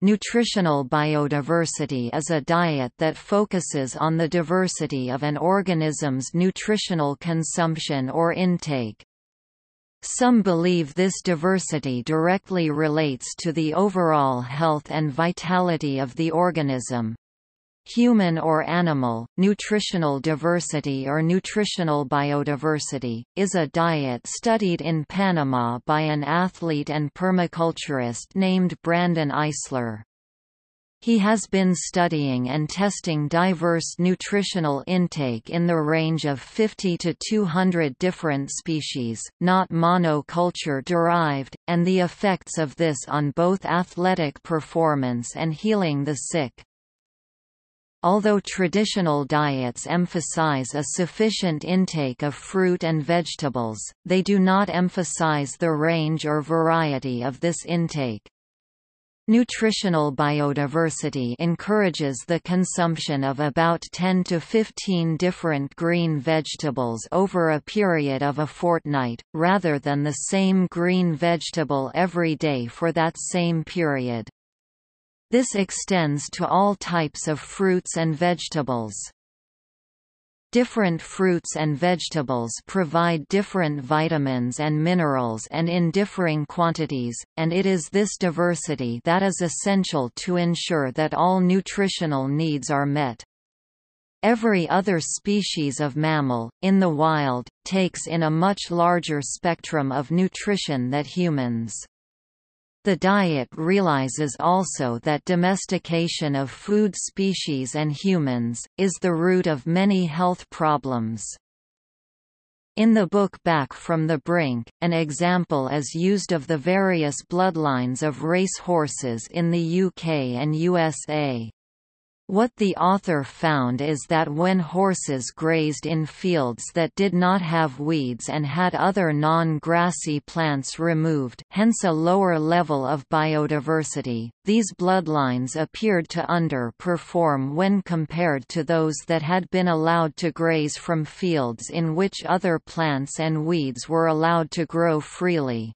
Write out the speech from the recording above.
Nutritional biodiversity is a diet that focuses on the diversity of an organism's nutritional consumption or intake. Some believe this diversity directly relates to the overall health and vitality of the organism. Human or animal, nutritional diversity or nutritional biodiversity, is a diet studied in Panama by an athlete and permaculturist named Brandon Eisler. He has been studying and testing diverse nutritional intake in the range of 50 to 200 different species, not monoculture derived, and the effects of this on both athletic performance and healing the sick. Although traditional diets emphasize a sufficient intake of fruit and vegetables, they do not emphasize the range or variety of this intake. Nutritional biodiversity encourages the consumption of about 10 to 15 different green vegetables over a period of a fortnight, rather than the same green vegetable every day for that same period. This extends to all types of fruits and vegetables. Different fruits and vegetables provide different vitamins and minerals and in differing quantities, and it is this diversity that is essential to ensure that all nutritional needs are met. Every other species of mammal, in the wild, takes in a much larger spectrum of nutrition that humans. The diet realizes also that domestication of food species and humans, is the root of many health problems. In the book Back from the Brink, an example is used of the various bloodlines of race horses in the UK and USA. What the author found is that when horses grazed in fields that did not have weeds and had other non-grassy plants removed hence a lower level of biodiversity, these bloodlines appeared to underperform when compared to those that had been allowed to graze from fields in which other plants and weeds were allowed to grow freely.